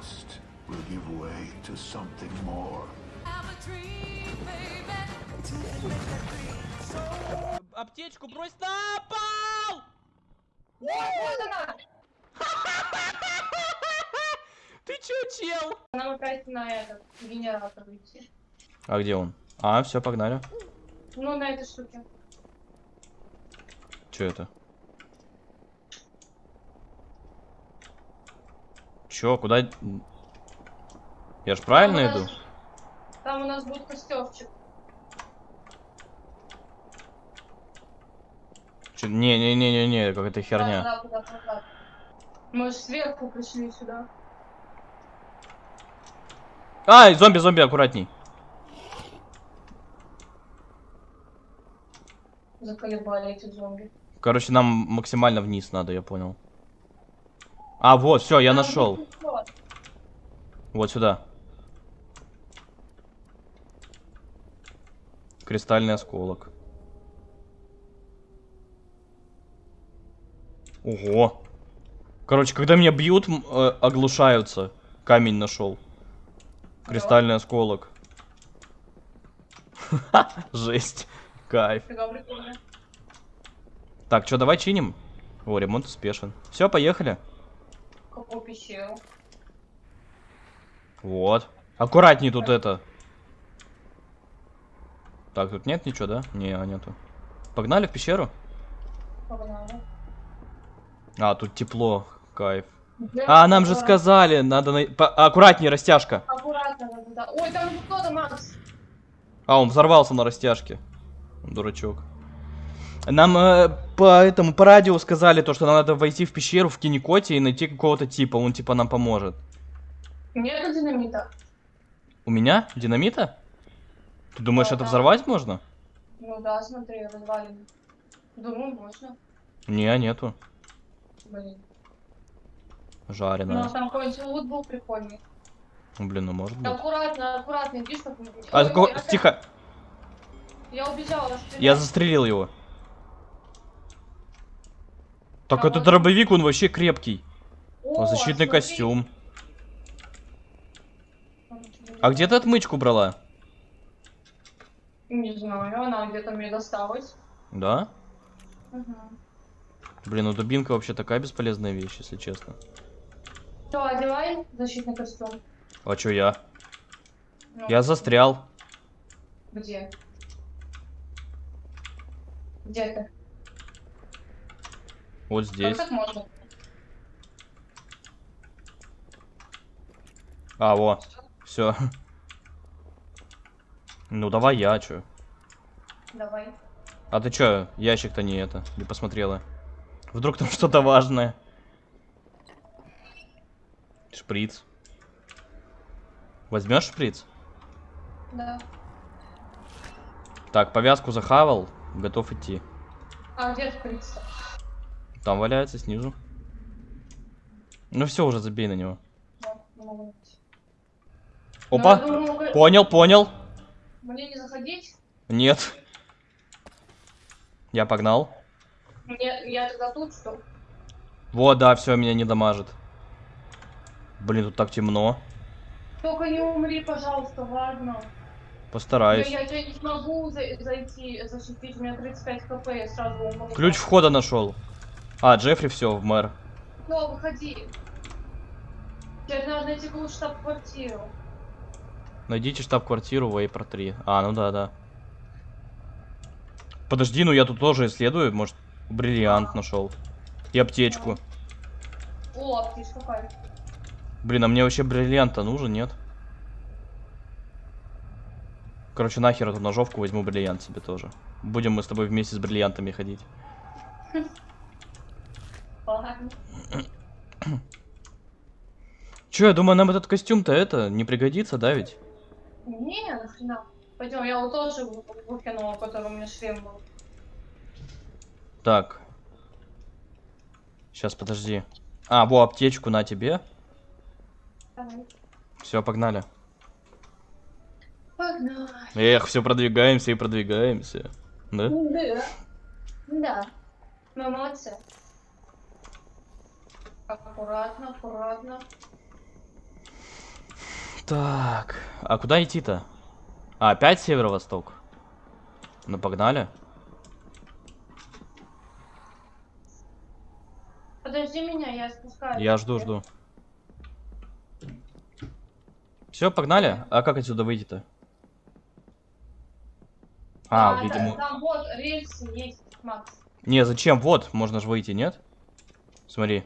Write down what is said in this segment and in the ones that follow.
trust will give way to something more. Аптечку брось на пол! Вот она! Ты чё, чел? Нам опять на этот генератор идти. А где он? А, все, погнали. Ну, на этой штуке. Чё это? Чё, куда? Я ж правильно Там иду? нас- Там у нас будет костерчик. Чё- Не-не-не-не-не, какая-то херня. Да, да, да, да. Мы же сверху пришли сюда. Ай, зомби, зомби, аккуратней. Заколебали эти зомби. Короче, нам максимально вниз надо, я понял. А, вот, все, я нашел. Вот сюда. Кристальный осколок. Ого. Короче, когда меня бьют, э, оглушаются. Камень нашел. Кристальный осколок. Жесть. Кайф. Так, что, давай чиним? О, ремонт успешен. Все, поехали. Пещеру? Вот. Аккуратней тут это. Так, тут нет ничего, да? Не, а, нету. Погнали в пещеру? Погнали. А, тут тепло. Кайф. Где А, нам же сказали, надо... На... по- Аккуратнее, растяжка. Аккуратно, да, да, да. Ой, там кто-то, Макс. А, он взорвался на растяжке. Дурачок. Нам э, по этому, по радио сказали то, что нам надо войти в пещеру в Кинекоте и найти какого-то типа. Он типа нам поможет. Нету динамита. У меня? Динамита? Ты думаешь, Да, это да. взорвать можно? Ну да, смотри, развалины. Думаю, можно. Не, нету. Блин. Ну, Жареная. там какой-нибудь лут был прикольный. Ну, Блин, ну может быть. Аккуратно, аккуратно, иди, чтобы... А Ой, ой, опять- Тихо. Я убежала. Я застрелил его. Так этот дробовик, он вообще крепкий. О, Защитный смотри. костюм. А где ты отмычку брала? Не знаю, она где-то мне досталась. Да? Угу. Блин, ну дубинка вообще такая бесполезная вещь, если честно. Все, одевай защитный костюм. А чё я? Ну, Я застрял. Где? Где ты? Вот Как здесь. так можно? А, во. Все. Ну давай я, чё. Давай. А ты чё, ящик-то не это, не посмотрела. Вдруг там что-то важное. Шприц. Возьмешь шприц? Да. Так, повязку захавал, готов идти. А где шприц? Там валяется снизу. Ну все, уже забей на него. Найти. Опа! Ну, думаю, Понял, понял. Мне не заходить? Нет. Я погнал. Мне, я тогда тут что? Вот, да, все, меня не дамажит. Блин, тут так темно. Только не умри, пожалуйста, ладно. Постараюсь. Я, я, я не смогу за- зайти, защитить, у меня 35 хп, я сразу умру. Ключ входа нашел. А, Джеффри все, в мэр. Все, выходи. Теперь надо найти какую штаб-квартиру. Найдите штаб-квартиру Вейпер 3. А, ну да, да. Подожди, ну я тут тоже исследую. Может, бриллиант нашел. И аптечку. О, птичка кайф. Блин, а мне вообще бриллиант-то нужен, нет? Короче, нахер эту ножовку возьму бриллиант себе тоже. Будем мы с тобой вместе с бриллиантами ходить. Че, я думаю, нам этот костюм-то это не пригодится, да ведь? Не, нахрена. Пойдем, я его тоже вы- выкинула, который у меня шлем был. Так. Сейчас, подожди. А, во, аптечку на тебе. Давай. Все, погнали. Погнали. Эх, все продвигаемся и продвигаемся. Да? Да. Да. Мы молодцы. Аккуратно, аккуратно. Так, а куда идти-то? А, опять северо-восток? Ну, погнали. Подожди меня, я спускаюсь. Я жду, жду. Все, погнали? А как отсюда выйти-то? А, да, видимо... Там вот рельсы есть, Макс. Не, зачем? Вот, можно же выйти, нет? Смотри.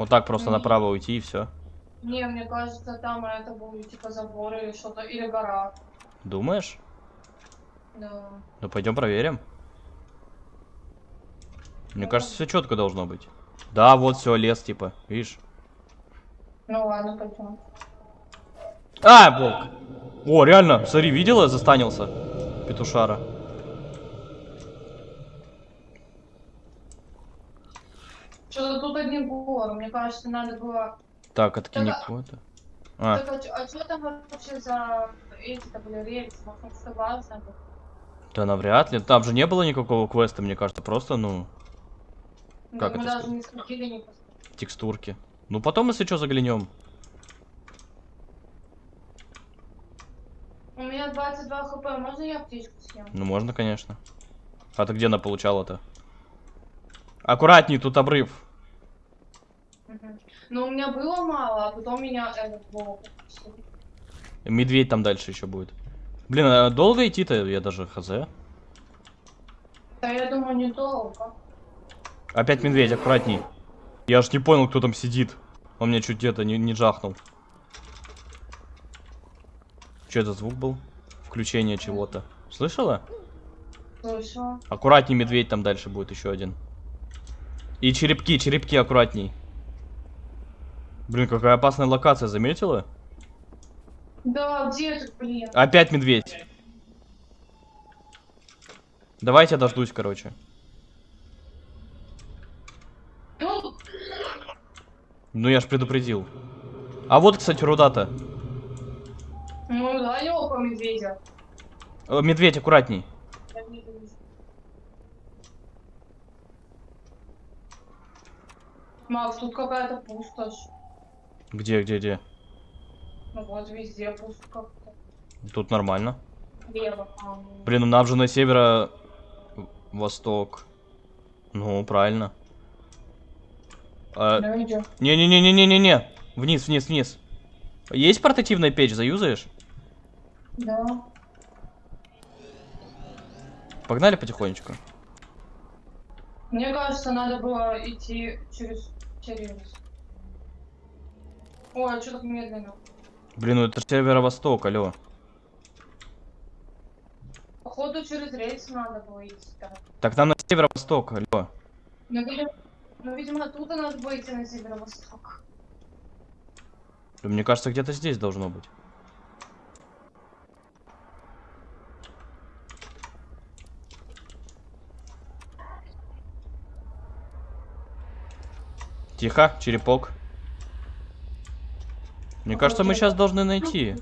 Вот так просто направо уйти и все. Не, мне кажется, там это будет типа забор или что-то, или гора. Думаешь? Да. Ну пойдем проверим. Мне Ну, кажется, все четко должно быть. Да, вот все, лес, типа, видишь? Ну ладно, пойдем. А, волк! О, реально, смотри, видела, застанился петушара. Что-то тут одни горы, мне кажется, надо было... Так, откинь Так, а- кого-то. А, Так, а, что там вообще за эти-то были рельсы? Может, что важно было? да навряд ли. Там же не было никакого квеста, мне кажется, просто, ну, Как Да, мы это даже сказать? не сходили, не пос- текстурки. Ну, потом, если что, заглянем. У меня 22 хп, можно я птичку съем? Ну, можно, конечно. А ты где она получала-то? Аккуратней, тут обрыв. Ну, у меня было мало, а потом меня. Медведь там дальше еще будет. Блин, а долго идти-то? Я даже хз. Да я думаю, недолго. Опять медведь, аккуратней. Я аж не понял, кто там сидит. Он меня чуть где-то не, не жахнул. Что это звук был? Включение чего-то. Слышала? Слышала. Аккуратней, медведь там дальше будет еще один. И черепки, черепки аккуратней. Блин, какая опасная локация, заметила? Да, где ты, блин? Опять медведь. Давайте я дождусь, короче. Ну, я ж предупредил. А вот, кстати, руда-то. ну да, по медведя. Э, Медведь, аккуратней. Я не вижу. Макс, тут какая-то пустошь. Где, где, где? Ну вот, везде пусто как-то. Тут нормально. Лево. а. Блин, ну нам же на северо-восток. Ну, правильно. А, Да, идём. Не-не-не-не-не-не. Вниз, вниз, вниз. Есть портативная печь, заюзаешь? Да. Погнали потихонечку. Мне кажется, надо было идти через... через... Ой, а что так медленно? Блин, ну это северо-восток, алло. Походу через рельсы надо было идти так. Так нам на северо-восток, алло. Ну, видимо, ну, видимо, оттуда надо было идти на северо-восток. Мне кажется, где-то здесь должно быть. Тихо, черепок. Мне кажется, мы сейчас должны найти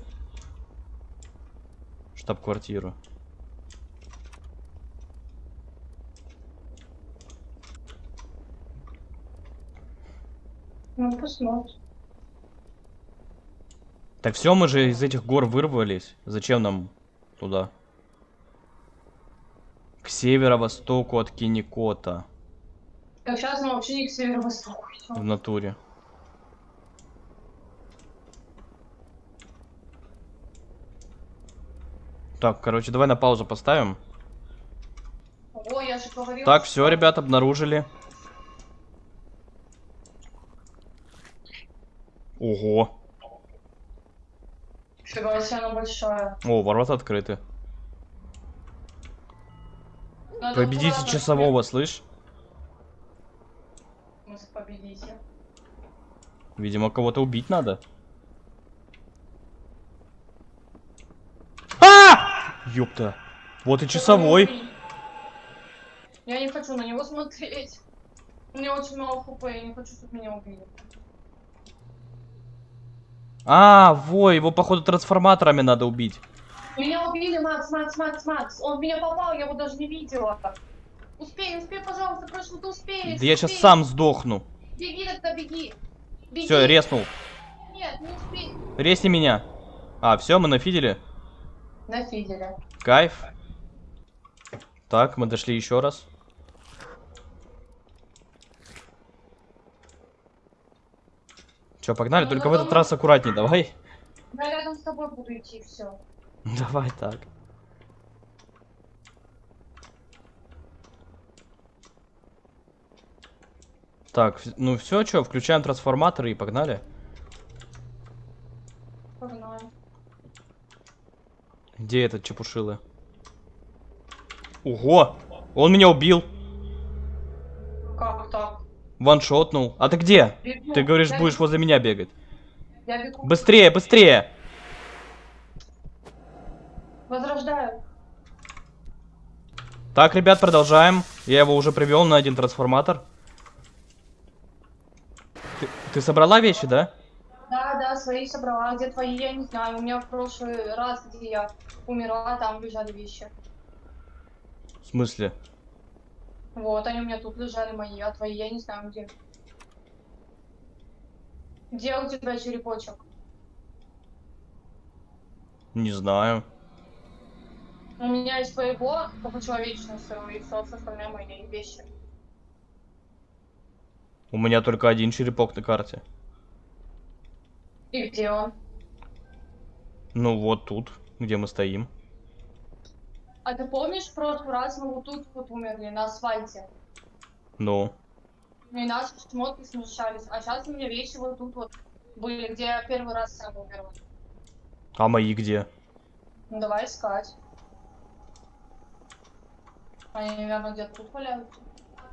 штаб-квартиру. Ну, посмотрим. Так все, мы же из этих гор вырвались. Зачем нам туда? К северо-востоку от Киникота. Так, сейчас мы вообще не к северо-востоку В натуре. Так, короче, давай на паузу поставим. О, я же говорила. Так, все, ребят, обнаружили. Ого. Фига себе, она большая. О, ворота открыты. Надо Победите часового, слышь? Победите. Видимо, кого-то убить надо. А! Ёпта. Вот и часовой. Я не хочу на него смотреть. У меня очень мало хп, я не хочу, чтобы меня убили. А, во, его, походу, трансформаторами надо убить. Меня убили, Макс, Макс, Макс, Макс. Он в меня попал, я его даже не видела. Успей, успей, пожалуйста, прошу, ты успеешь. Да я сейчас успей. сам сдохну. Беги тогда, беги. Беги. Все, резнул. Нет, Резни меня. А, все, мы нафидели. На фиделе. Кайф. Так, мы дошли еще раз. Че, погнали? Ну, Только в ну, этот ну. раз аккуратней, давай. Я рядом с тобой буду идти, все. Давай так. Так, ну все, что, включаем трансформаторы и погнали. Погнали. Где этот чепушилы? Ого! Он меня убил. Как так? Ваншотнул. А ты где? Бегу. Ты говоришь, Я будешь бегу. возле меня бегать. Я бегу. Быстрее, быстрее! Возрождаю. Так, ребят, продолжаем. Я его уже привел на один трансформатор. Ты, собрала вещи, да? Да, да, свои собрала. Где твои, я не знаю. У меня в прошлый раз, где я умерла, там лежали вещи. В смысле? Вот, они у меня тут лежали мои, а твои я не знаю где. Где у тебя черепочек? Не знаю. У меня из твоего только человечность и все остальные мои вещи. У меня только один черепок на карте. И где он? Ну вот тут, где мы стоим. А ты помнишь, в прошлый раз мы вот тут вот умерли, на асфальте? Ну. И наши шмотки смешались. А сейчас у меня вещи вот тут вот были, где я первый раз сам умерла. А мои где? Ну давай искать. Они, наверное, где-то тут валяются.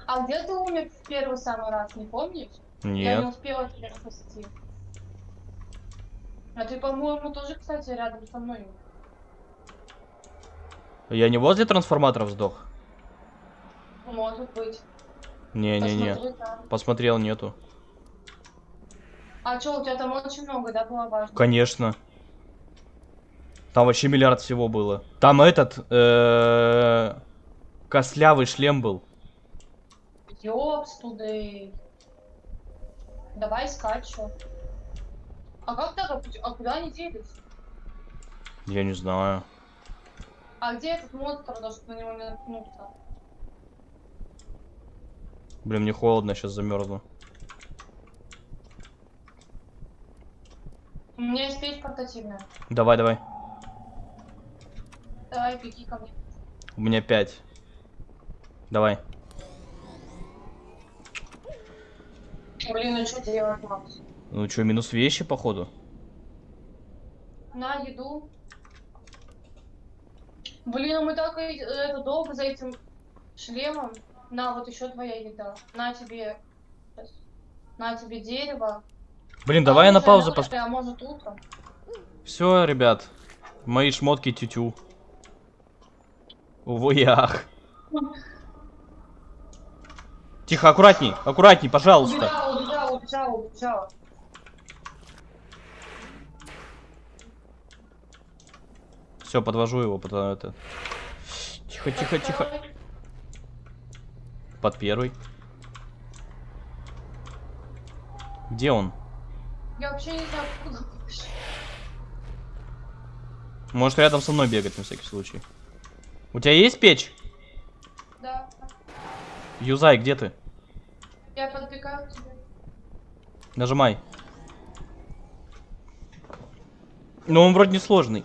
А где ты умер в первый самый раз, не помнишь? Я не Нет. успела тебя спасти. А ты, по-моему, тоже, кстати, рядом со мной. Я не возле трансформаторов сдох? Может быть. Не-не-не. Посмотрел, нету. А что, у тебя там очень много, да, было важно? Конечно. Там вообще миллиард всего было. Там этот, э, кослявый шлем был. Ёпс, туды. Давай что. А как так? А А куда они делись? Я не знаю. А где этот монстр, даже на него не наткнуться? Блин, мне холодно, сейчас замерзну. У меня есть печь портативная. Давай, давай. Давай, беги ко мне. У меня пять. Давай. Блин, ну что делать, Макс? Ну что, минус вещи, походу? На еду. Блин, а мы так э, это долго за этим шлемом. На, вот еще твоя еда. На тебе. На тебе дерево. Блин, давай я на паузу пос... А может утром. Все, ребят. Мои шмотки тютю. Увоях. Тихо, аккуратней, аккуратней, пожалуйста. Убежала, убежала. Все, подвожу его, под это. Тихо, тихо, тихо. Под первый. Где он? Я вообще не знаю, куда пошел. Может рядом со мной бегать на всякий случай. У тебя есть печь? Да, Юзай, где ты? я подбегаю к тебе. Нажимай. Но он вроде не сложный.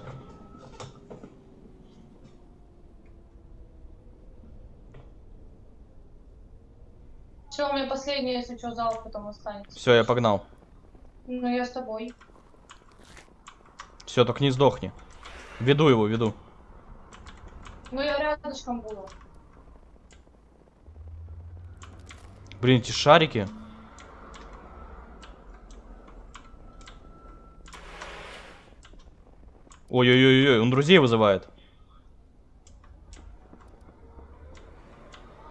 Все, у меня последний, если что, зал потом останется. Все, я погнал. Ну, я с тобой. Все, только не сдохни. Веду его, веду. Ну, я рядышком буду. Блин, эти шарики. Ой-ой-ой, он друзей вызывает.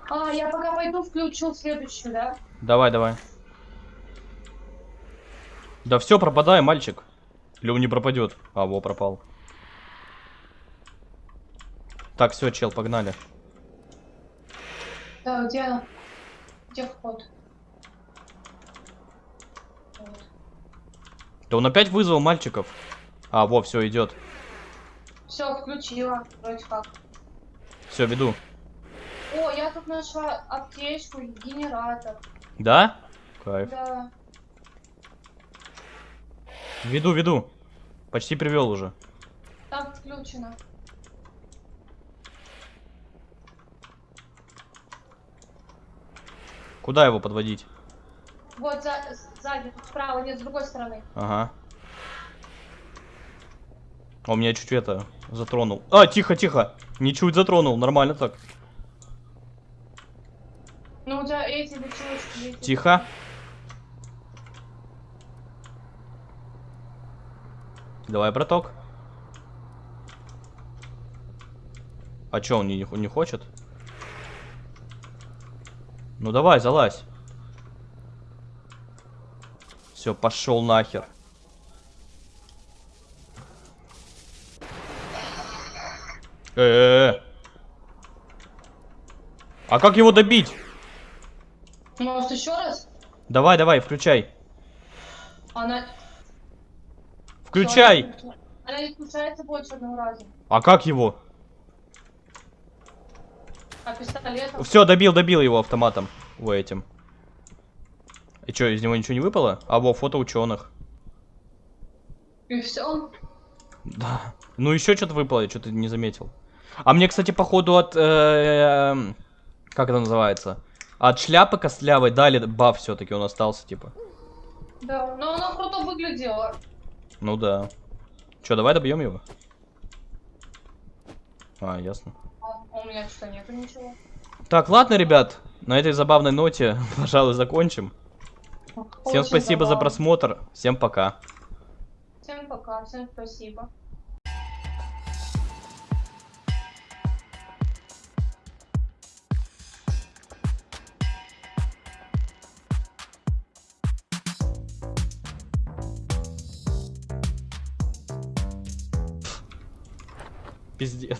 А, я пока пойду включу следующую, да? Давай, давай. Да все, пропадай, мальчик. Или он не пропадет? А, во, пропал. Так, все, чел, погнали. Да, где она? Где вход? Да он опять вызвал мальчиков. А, во, все, идет. Все, включила, вроде как. Все, веду. О, я тут нашла аптечку, генератор. Да? Кайф. Да. Веду, веду. Почти привел уже. Там включено. Куда его подводить? Вот за, сзади, тут справа, нет, с другой стороны. Ага. Он меня чуть это затронул. А, тихо, тихо. Не чуть затронул, нормально так. Ну, тебя эти лечилочки, эти. Тихо. Давай, браток. А чё, он не, не хочет? Ну давай, залазь. Все, пошел нахер. Э, -э, -э. А как его добить? Может, еще раз? Давай, давай, включай. Она... Включай. Она не включается больше одного раза. А как его? А пистолетом? Все, добил, добил его автоматом. Во этим. И что, из него ничего не выпало? А, во, фото ученых. И все. Да. Ну еще что-то выпало, я что-то не заметил. А мне, кстати, походу от... э, эм, Как это называется? От шляпы костлявой дали баф все-таки, он остался, типа. Да, но она круто выглядела. Ну да. Че, давай добьем его? А, ясно. А у меня что, нету ничего? Так, ладно, ребят. На этой забавной ноте, пожалуй, закончим. Всем Очень спасибо за забавно. просмотр. Всем пока. Всем пока, всем спасибо. Пиздец.